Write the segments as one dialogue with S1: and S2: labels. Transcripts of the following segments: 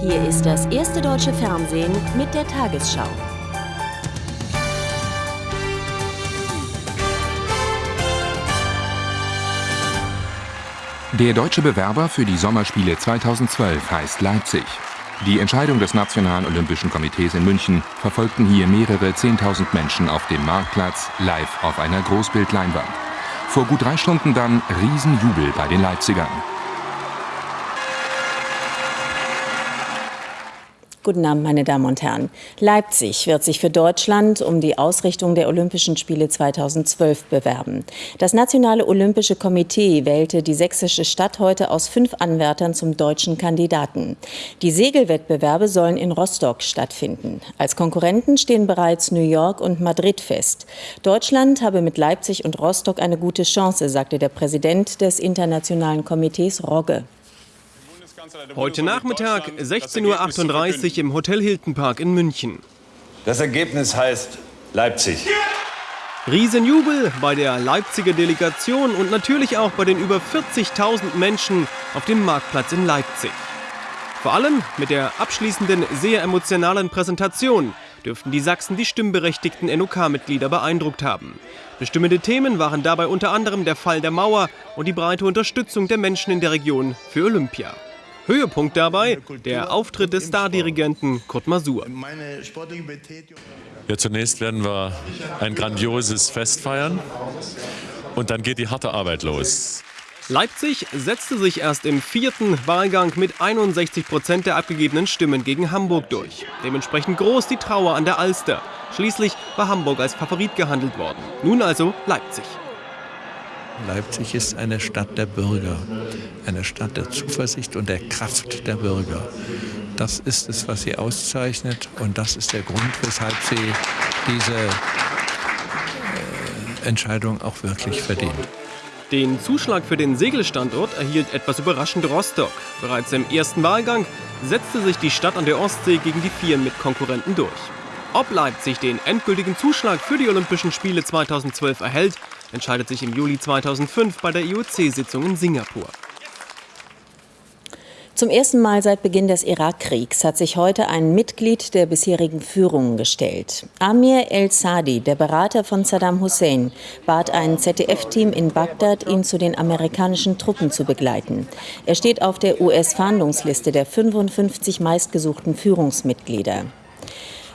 S1: Hier ist das erste deutsche Fernsehen mit der Tagesschau.
S2: Der deutsche Bewerber für die Sommerspiele 2012 heißt Leipzig. Die Entscheidung des Nationalen Olympischen Komitees in München verfolgten hier mehrere Zehntausend Menschen auf dem Marktplatz live auf einer Großbildleinwand. Vor gut drei Stunden dann Riesenjubel bei den Leipzigern.
S1: Guten Abend, meine Damen und Herren. Leipzig wird sich für Deutschland um die Ausrichtung der Olympischen Spiele 2012 bewerben. Das Nationale Olympische Komitee wählte die sächsische Stadt heute aus fünf Anwärtern zum deutschen Kandidaten. Die Segelwettbewerbe sollen in Rostock stattfinden. Als Konkurrenten stehen bereits New York und Madrid fest. Deutschland habe mit Leipzig und Rostock eine gute Chance, sagte der Präsident des Internationalen Komitees Rogge.
S3: Heute Nachmittag 16.38 Uhr im Hotel Hilton Park in München.
S4: Das Ergebnis heißt Leipzig.
S3: Riesenjubel bei der Leipziger Delegation und natürlich auch bei den über 40.000 Menschen auf dem Marktplatz in Leipzig. Vor allem mit der abschließenden, sehr emotionalen Präsentation dürften die Sachsen die stimmberechtigten NOK-Mitglieder beeindruckt haben. Bestimmende Themen waren dabei unter anderem der Fall der Mauer und die breite Unterstützung der Menschen in der Region für Olympia. Höhepunkt dabei der Auftritt des Stardirigenten Kurt Masur.
S5: Ja, zunächst werden wir ein grandioses Fest feiern und dann geht die harte Arbeit los.
S3: Leipzig setzte sich erst im vierten Wahlgang mit 61 Prozent der abgegebenen Stimmen gegen Hamburg durch. Dementsprechend groß die Trauer an der Alster. Schließlich war Hamburg als Favorit gehandelt worden. Nun also Leipzig.
S6: Leipzig ist eine Stadt der Bürger, eine Stadt der Zuversicht und der Kraft der Bürger. Das ist es, was sie auszeichnet und das ist der Grund, weshalb sie diese äh, Entscheidung auch wirklich verdient.
S3: Den Zuschlag für den Segelstandort erhielt etwas überraschend Rostock. Bereits im ersten Wahlgang setzte sich die Stadt an der Ostsee gegen die vier Mitkonkurrenten durch. Ob Leipzig den endgültigen Zuschlag für die Olympischen Spiele 2012 erhält, entscheidet sich im Juli 2005 bei der IOC-Sitzung in Singapur.
S1: Zum ersten Mal seit Beginn des Irakkriegs hat sich heute ein Mitglied der bisherigen Führung gestellt. Amir El-Sadi, der Berater von Saddam Hussein, bat ein ZDF-Team in Bagdad, ihn zu den amerikanischen Truppen zu begleiten. Er steht auf der US-Fahndungsliste der 55 meistgesuchten Führungsmitglieder.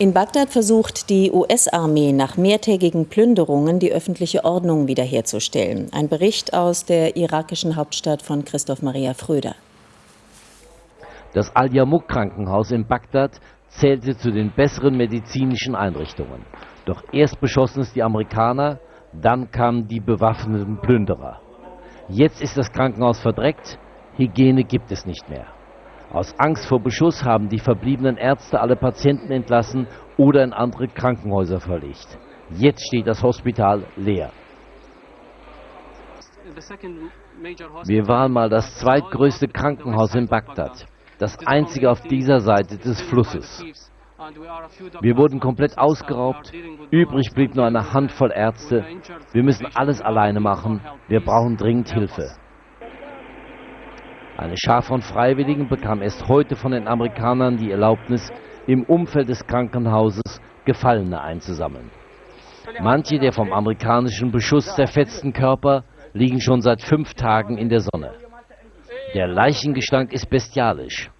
S1: In Bagdad versucht die US-Armee nach mehrtägigen Plünderungen die öffentliche Ordnung wiederherzustellen. Ein Bericht aus der irakischen Hauptstadt von Christoph Maria Fröder.
S7: Das Al-Yarmouk-Krankenhaus in Bagdad zählte zu den besseren medizinischen Einrichtungen. Doch erst beschossen es die Amerikaner, dann kamen die bewaffneten Plünderer. Jetzt ist das Krankenhaus verdreckt, Hygiene gibt es nicht mehr. Aus Angst vor Beschuss haben die verbliebenen Ärzte alle Patienten entlassen oder in andere Krankenhäuser verlegt. Jetzt steht das Hospital leer. Wir waren mal das zweitgrößte Krankenhaus in Bagdad, das einzige auf dieser Seite des Flusses. Wir wurden komplett ausgeraubt, übrig blieb nur eine Handvoll Ärzte. Wir müssen alles alleine machen, wir brauchen dringend Hilfe. Eine Schar von Freiwilligen bekam erst heute von den Amerikanern die Erlaubnis, im Umfeld des Krankenhauses Gefallene einzusammeln. Manche der vom amerikanischen Beschuss zerfetzten Körper liegen schon seit fünf Tagen in der Sonne. Der Leichengestank ist bestialisch.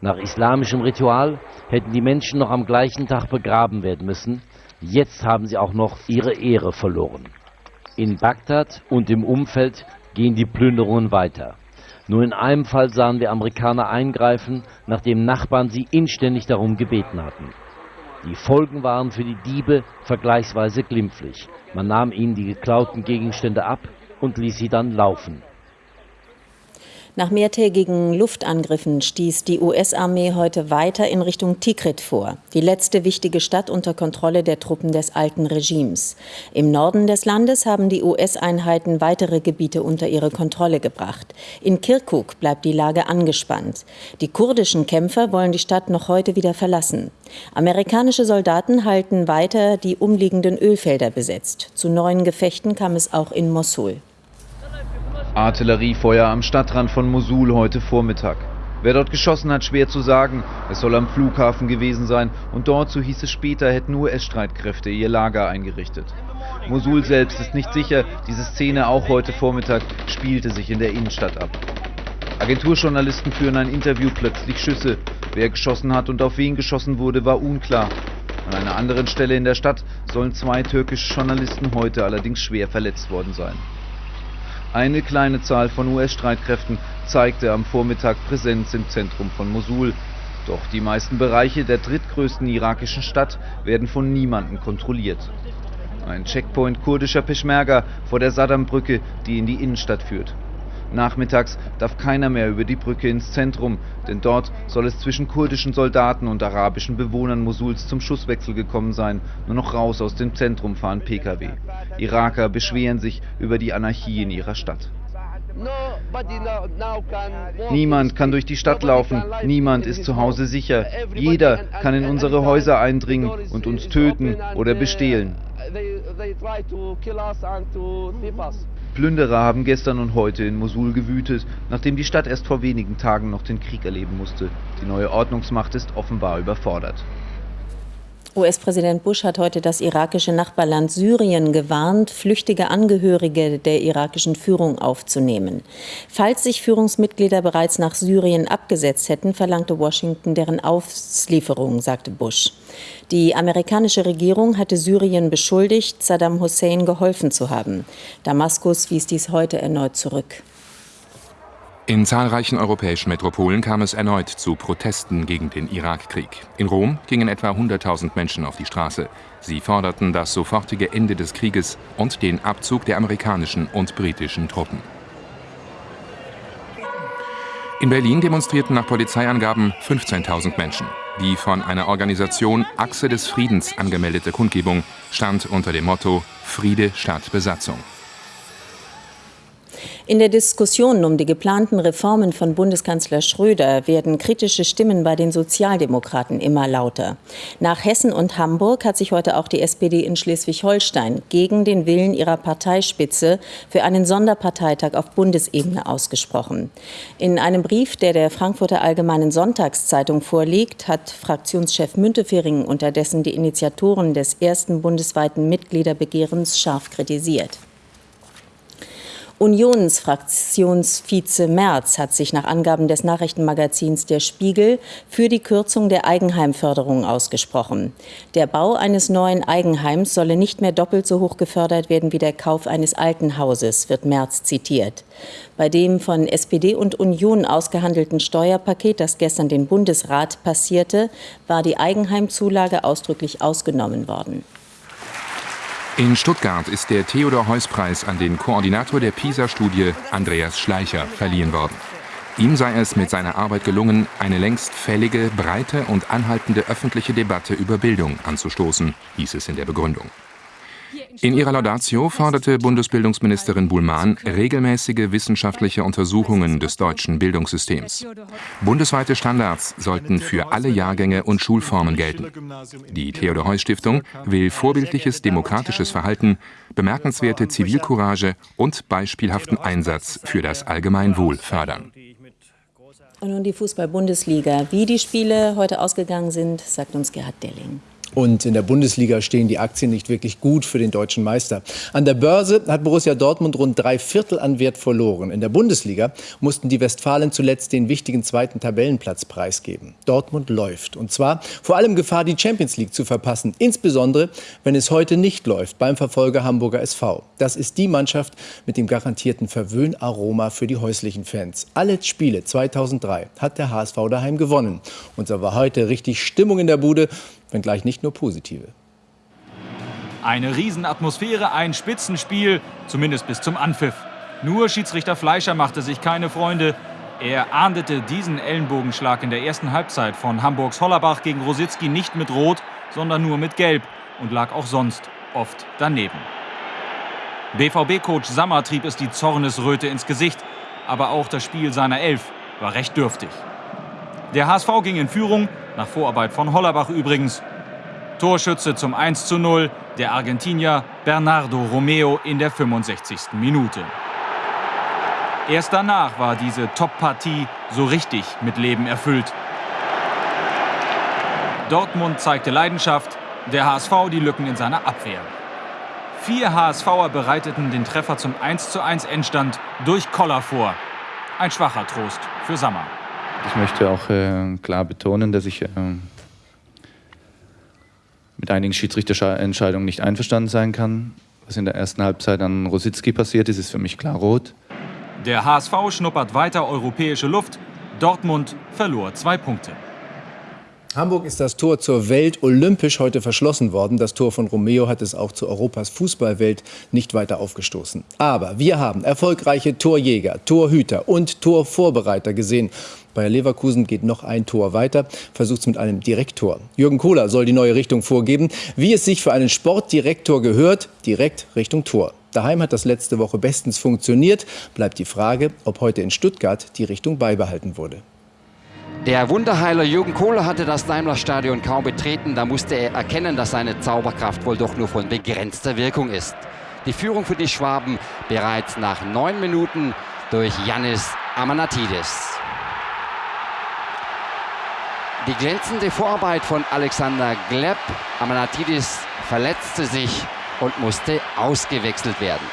S7: Nach islamischem Ritual hätten die Menschen noch am gleichen Tag begraben werden müssen. Jetzt haben sie auch noch ihre Ehre verloren. In Bagdad und im Umfeld gehen die Plünderungen weiter. Nur in einem Fall sahen wir Amerikaner eingreifen, nachdem Nachbarn sie inständig darum gebeten hatten. Die Folgen waren für die Diebe vergleichsweise glimpflich. Man nahm ihnen die geklauten Gegenstände ab und ließ sie dann laufen.
S1: Nach mehrtägigen Luftangriffen stieß die US-Armee heute weiter in Richtung Tikrit vor, die letzte wichtige Stadt unter Kontrolle der Truppen des alten Regimes. Im Norden des Landes haben die US-Einheiten weitere Gebiete unter ihre Kontrolle gebracht. In Kirkuk bleibt die Lage angespannt. Die kurdischen Kämpfer wollen die Stadt noch heute wieder verlassen. Amerikanische Soldaten halten weiter die umliegenden Ölfelder besetzt. Zu neuen Gefechten kam es auch in Mosul.
S8: Artilleriefeuer am Stadtrand von Mosul heute Vormittag. Wer dort geschossen hat, schwer zu sagen. Es soll am Flughafen gewesen sein und dort, so hieß es später, hätten US-Streitkräfte ihr Lager eingerichtet. Mosul selbst ist nicht sicher, diese Szene auch heute Vormittag spielte sich in der Innenstadt ab. Agenturjournalisten führen ein Interview, plötzlich Schüsse. Wer geschossen hat und auf wen geschossen wurde, war unklar. An einer anderen Stelle in der Stadt sollen zwei türkische Journalisten heute allerdings schwer verletzt worden sein. Eine kleine Zahl von US-Streitkräften zeigte am Vormittag Präsenz im Zentrum von Mosul. Doch die meisten Bereiche der drittgrößten irakischen Stadt werden von niemandem kontrolliert. Ein Checkpoint kurdischer Peschmerga vor der Saddam-Brücke, die in die Innenstadt führt. Nachmittags darf keiner mehr über die Brücke ins Zentrum, denn dort soll es zwischen kurdischen Soldaten und arabischen Bewohnern Mosuls zum Schusswechsel gekommen sein. Nur noch raus aus dem Zentrum fahren Pkw. Iraker beschweren sich über die Anarchie in ihrer Stadt. Niemand kann durch die Stadt laufen, niemand ist zu Hause sicher. Jeder kann in unsere Häuser eindringen und uns töten oder bestehlen. Plünderer haben gestern und heute in Mosul gewütet, nachdem die Stadt erst vor wenigen Tagen noch den Krieg erleben musste. Die neue Ordnungsmacht ist offenbar überfordert.
S1: US-Präsident Bush hat heute das irakische Nachbarland Syrien gewarnt, flüchtige Angehörige der irakischen Führung aufzunehmen. Falls sich Führungsmitglieder bereits nach Syrien abgesetzt hätten, verlangte Washington deren Auslieferung, sagte Bush. Die amerikanische Regierung hatte Syrien beschuldigt, Saddam Hussein geholfen zu haben. Damaskus wies dies heute erneut zurück.
S2: In zahlreichen europäischen Metropolen kam es erneut zu Protesten gegen den Irakkrieg. In Rom gingen etwa 100.000 Menschen auf die Straße. Sie forderten das sofortige Ende des Krieges und den Abzug der amerikanischen und britischen Truppen. In Berlin demonstrierten nach Polizeiangaben 15.000 Menschen. Die von einer Organisation Achse des Friedens angemeldete Kundgebung stand unter dem Motto Friede statt Besatzung.
S1: In der Diskussion um die geplanten Reformen von Bundeskanzler Schröder werden kritische Stimmen bei den Sozialdemokraten immer lauter. Nach Hessen und Hamburg hat sich heute auch die SPD in Schleswig-Holstein gegen den Willen ihrer Parteispitze für einen Sonderparteitag auf Bundesebene ausgesprochen. In einem Brief, der der Frankfurter Allgemeinen Sonntagszeitung vorliegt, hat Fraktionschef Müntefering unterdessen die Initiatoren des ersten bundesweiten Mitgliederbegehrens scharf kritisiert. Unionsfraktionsvize Merz hat sich nach Angaben des Nachrichtenmagazins Der Spiegel für die Kürzung der Eigenheimförderung ausgesprochen. Der Bau eines neuen Eigenheims solle nicht mehr doppelt so hoch gefördert werden wie der Kauf eines alten Hauses, wird Merz zitiert. Bei dem von SPD und Union ausgehandelten Steuerpaket, das gestern den Bundesrat passierte, war die Eigenheimzulage ausdrücklich ausgenommen worden.
S2: In Stuttgart ist der Theodor-Heuss-Preis an den Koordinator der PISA-Studie, Andreas Schleicher, verliehen worden. Ihm sei es mit seiner Arbeit gelungen, eine längst fällige, breite und anhaltende öffentliche Debatte über Bildung anzustoßen, hieß es in der Begründung. In ihrer Laudatio forderte Bundesbildungsministerin Buhlmann regelmäßige wissenschaftliche Untersuchungen des deutschen Bildungssystems. Bundesweite Standards sollten für alle Jahrgänge und Schulformen gelten. Die Theodor-Heuss-Stiftung will vorbildliches demokratisches Verhalten, bemerkenswerte Zivilcourage und beispielhaften Einsatz für das Allgemeinwohl fördern.
S1: Und nun die Fußball-Bundesliga. Wie die Spiele heute ausgegangen sind, sagt uns Gerhard Delling.
S9: Und in der Bundesliga stehen die Aktien nicht wirklich gut für den deutschen Meister. An der Börse hat Borussia Dortmund rund drei Viertel an Wert verloren. In der Bundesliga mussten die Westfalen zuletzt den wichtigen zweiten Tabellenplatz preisgeben. Dortmund läuft. Und zwar vor allem Gefahr, die Champions League zu verpassen. Insbesondere, wenn es heute nicht läuft beim Verfolger Hamburger SV. Das ist die Mannschaft mit dem garantierten Verwöhnaroma für die häuslichen Fans. Alle Spiele 2003 hat der HSV daheim gewonnen. Und so war heute richtig Stimmung in der Bude wenngleich nicht nur positive.
S10: Eine Riesenatmosphäre, ein Spitzenspiel, zumindest bis zum Anpfiff. Nur Schiedsrichter Fleischer machte sich keine Freunde. Er ahndete diesen Ellenbogenschlag in der ersten Halbzeit von Hamburgs Hollerbach gegen Rositzky nicht mit Rot, sondern nur mit Gelb und lag auch sonst oft daneben. BVB-Coach Sammer trieb es die Zornesröte ins Gesicht, aber auch das Spiel seiner Elf war recht dürftig. Der HSV ging in Führung, nach Vorarbeit von Hollerbach übrigens. Torschütze zum 1 zu 0, der Argentinier Bernardo Romeo in der 65. Minute. Erst danach war diese Top-Partie so richtig mit Leben erfüllt. Dortmund zeigte Leidenschaft, der HSV die Lücken in seiner Abwehr. Vier HSVer bereiteten den Treffer zum 1:1 Endstand durch Koller vor. Ein schwacher Trost für Sammer.
S8: Ich möchte auch äh, klar betonen, dass ich äh, mit einigen Schiedsrichterentscheidungen nicht einverstanden sein kann. Was in der ersten Halbzeit an Rositzky passiert ist, ist für mich klar rot.
S10: Der HSV schnuppert weiter europäische Luft. Dortmund verlor zwei Punkte.
S9: Hamburg ist das Tor zur Welt olympisch heute verschlossen worden. Das Tor von Romeo hat es auch zu Europas Fußballwelt nicht weiter aufgestoßen. Aber wir haben erfolgreiche Torjäger, Torhüter und Torvorbereiter gesehen. Bayer Leverkusen geht noch ein Tor weiter, versucht es mit einem Direktor. Jürgen Kohler soll die neue Richtung vorgeben, wie es sich für einen Sportdirektor gehört, direkt Richtung Tor. Daheim hat das letzte Woche bestens funktioniert. Bleibt die Frage, ob heute in Stuttgart die Richtung beibehalten wurde.
S11: Der Wunderheiler Jürgen Kohler hatte das Daimler-Stadion kaum betreten. Da musste er erkennen, dass seine Zauberkraft wohl doch nur von begrenzter Wirkung ist. Die Führung für die Schwaben bereits nach neun Minuten durch Yannis Amanatidis. Die glänzende Vorarbeit von Alexander Gleb. Amanatidis verletzte sich und musste ausgewechselt werden.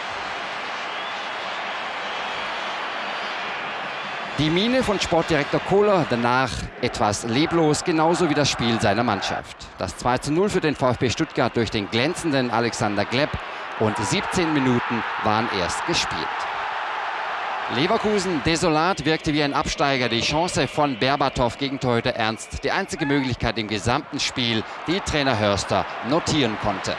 S11: Die Miene von Sportdirektor Kohler danach etwas leblos, genauso wie das Spiel seiner Mannschaft. Das 2 zu 0 für den VfB Stuttgart durch den glänzenden Alexander Gleb und 17 Minuten waren erst gespielt. Leverkusen desolat wirkte wie ein Absteiger. Die Chance von Berbatov gegen Torhüter Ernst. Die einzige Möglichkeit im gesamten Spiel, die Trainer Hörster notieren konnte.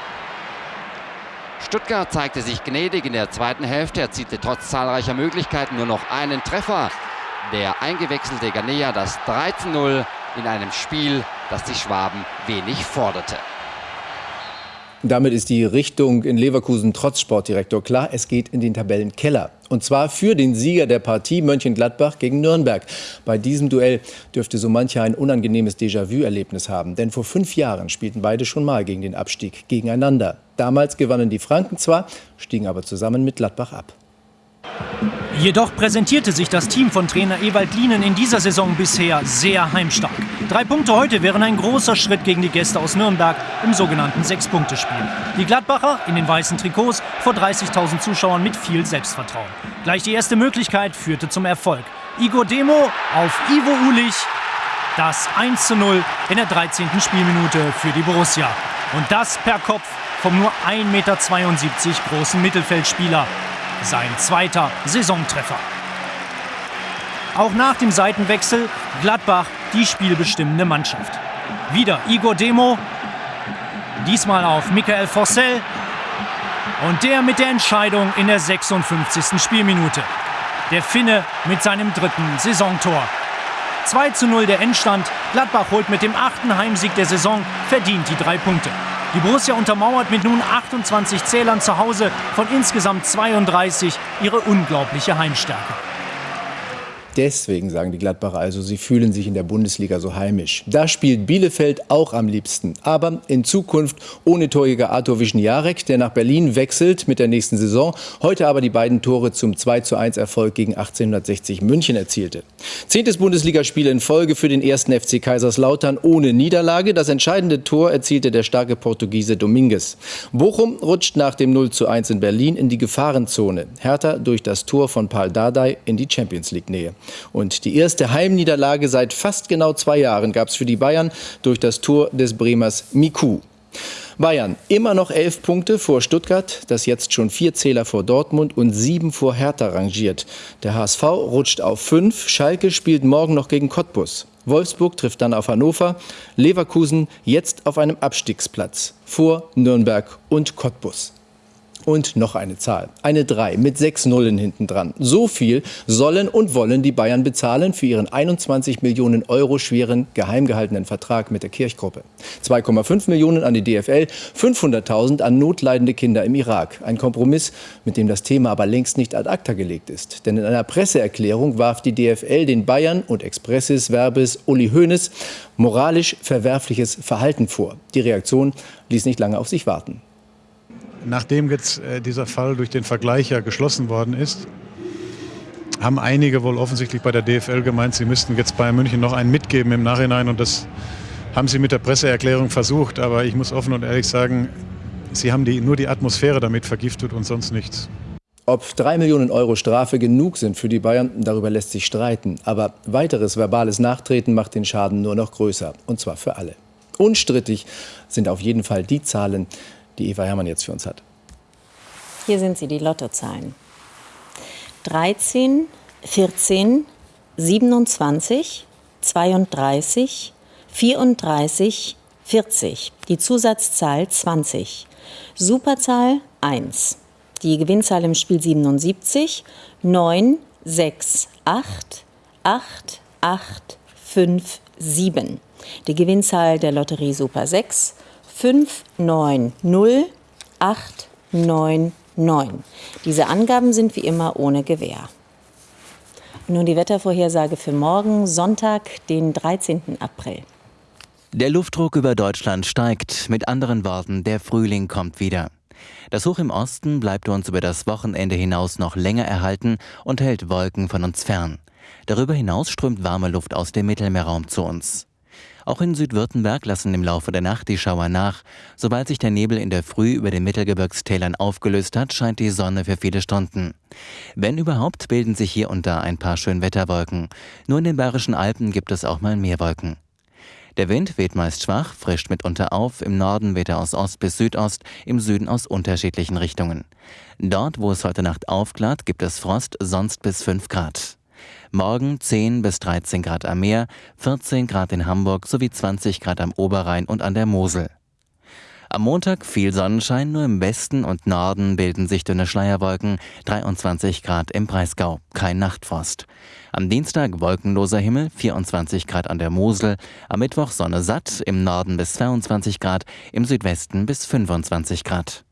S11: Stuttgart zeigte sich gnädig in der zweiten Hälfte, erzielte trotz zahlreicher Möglichkeiten nur noch einen Treffer der eingewechselte Ganea das 13-0 in einem Spiel, das die Schwaben wenig forderte.
S9: Damit ist die Richtung in Leverkusen trotz Sportdirektor klar. Es geht in den Tabellenkeller. Und zwar für den Sieger der Partie Mönchengladbach gegen Nürnberg. Bei diesem Duell dürfte so mancher ein unangenehmes Déjà-vu-Erlebnis haben. Denn vor fünf Jahren spielten beide schon mal gegen den Abstieg gegeneinander. Damals gewannen die Franken zwar, stiegen aber zusammen mit Gladbach ab.
S12: Jedoch präsentierte sich das Team von Trainer Ewald Lienen in dieser Saison bisher sehr heimstark. Drei Punkte heute wären ein großer Schritt gegen die Gäste aus Nürnberg im sogenannten Sechs-Punkte-Spiel. Die Gladbacher in den weißen Trikots vor 30.000 Zuschauern mit viel Selbstvertrauen. Gleich die erste Möglichkeit führte zum Erfolg. Igor Demo auf Ivo Ulich. Das 1 zu 0 in der 13. Spielminute für die Borussia. Und das per Kopf vom nur 1,72 Meter großen Mittelfeldspieler sein zweiter Saisontreffer. Auch nach dem Seitenwechsel Gladbach die spielbestimmende Mannschaft. Wieder Igor Demo, diesmal auf Michael Forssell und der mit der Entscheidung in der 56. Spielminute. Der Finne mit seinem dritten Saisontor. 2 zu 0 der Endstand. Gladbach holt mit dem achten Heimsieg der Saison verdient die drei Punkte. Die Borussia untermauert mit nun 28 Zählern zu Hause von insgesamt 32 ihre unglaubliche Heimstärke.
S9: Deswegen sagen die Gladbacher also, sie fühlen sich in der Bundesliga so heimisch. Da spielt Bielefeld auch am liebsten. Aber in Zukunft ohne Torjäger Artur Wischniarek, der nach Berlin wechselt mit der nächsten Saison. Heute aber die beiden Tore zum 2 zu 1 Erfolg gegen 1860 München erzielte. Zehntes Bundesligaspiel in Folge für den ersten FC Kaiserslautern ohne Niederlage. Das entscheidende Tor erzielte der starke Portugiese Dominguez. Bochum rutscht nach dem 0 zu 1 in Berlin in die Gefahrenzone. Hertha durch das Tor von Paul Dardai in die Champions League Nähe. Und die erste Heimniederlage seit fast genau zwei Jahren gab es für die Bayern durch das Tor des Bremers Miku. Bayern immer noch elf Punkte vor Stuttgart, das jetzt schon vier Zähler vor Dortmund und sieben vor Hertha rangiert. Der HSV rutscht auf fünf, Schalke spielt morgen noch gegen Cottbus. Wolfsburg trifft dann auf Hannover, Leverkusen jetzt auf einem Abstiegsplatz vor Nürnberg und Cottbus. Und noch eine Zahl. Eine 3 mit sechs Nullen hinten dran. So viel sollen und wollen die Bayern bezahlen für ihren 21 Millionen Euro schweren geheim gehaltenen Vertrag mit der Kirchgruppe. 2,5 Millionen an die DFL, 500.000 an notleidende Kinder im Irak. Ein Kompromiss, mit dem das Thema aber längst nicht ad acta gelegt ist. Denn in einer Presseerklärung warf die DFL den Bayern und Expressis Verbes Uli Hoeneß moralisch verwerfliches Verhalten vor. Die Reaktion ließ nicht lange auf sich warten
S13: nachdem jetzt äh, dieser Fall durch den Vergleicher geschlossen worden ist, haben einige wohl offensichtlich bei der DFL gemeint, sie müssten jetzt Bayern München noch einen mitgeben im Nachhinein und das haben sie mit der Presseerklärung versucht, aber ich muss offen und ehrlich sagen, sie haben die, nur die Atmosphäre damit vergiftet und sonst nichts.
S9: Ob drei Millionen Euro Strafe genug sind für die Bayern, darüber lässt sich streiten. Aber weiteres verbales Nachtreten macht den Schaden nur noch größer. Und zwar für alle. Unstrittig sind auf jeden Fall die Zahlen, die Eva Hermann jetzt für uns hat.
S1: Hier sind sie, die Lottozahlen. 13, 14, 27, 32, 34, 40. Die Zusatzzahl 20. Superzahl 1. Die Gewinnzahl im Spiel 77, 9, 6, 8, 8, 8, 5, 7. Die Gewinnzahl der Lotterie Super 6, 5, 9, 0, 8, 9, 9. Diese Angaben sind wie immer ohne Gewähr. Nun die Wettervorhersage für morgen, Sonntag, den 13. April.
S14: Der Luftdruck über Deutschland steigt. Mit anderen Worten, der Frühling kommt wieder. Das Hoch im Osten bleibt uns über das Wochenende hinaus noch länger erhalten und hält Wolken von uns fern. Darüber hinaus strömt warme Luft aus dem Mittelmeerraum zu uns. Auch in Südwürttemberg lassen im Laufe der Nacht die Schauer nach. Sobald sich der Nebel in der Früh über den Mittelgebirgstälern aufgelöst hat, scheint die Sonne für viele Stunden. Wenn überhaupt, bilden sich hier und da ein paar Schönwetterwolken. Nur in den Bayerischen Alpen gibt es auch mal mehr Wolken. Der Wind weht meist schwach, frischt mitunter auf, im Norden weht er aus Ost bis Südost, im Süden aus unterschiedlichen Richtungen. Dort, wo es heute Nacht aufklart, gibt es Frost, sonst bis 5 Grad. Morgen 10 bis 13 Grad am Meer, 14 Grad in Hamburg sowie 20 Grad am Oberrhein und an der Mosel. Am Montag viel Sonnenschein, nur im Westen und Norden bilden sich dünne Schleierwolken, 23 Grad im Breisgau, kein Nachtfrost. Am Dienstag wolkenloser Himmel, 24 Grad an der Mosel, am Mittwoch Sonne satt, im Norden bis 22 Grad, im Südwesten bis 25 Grad.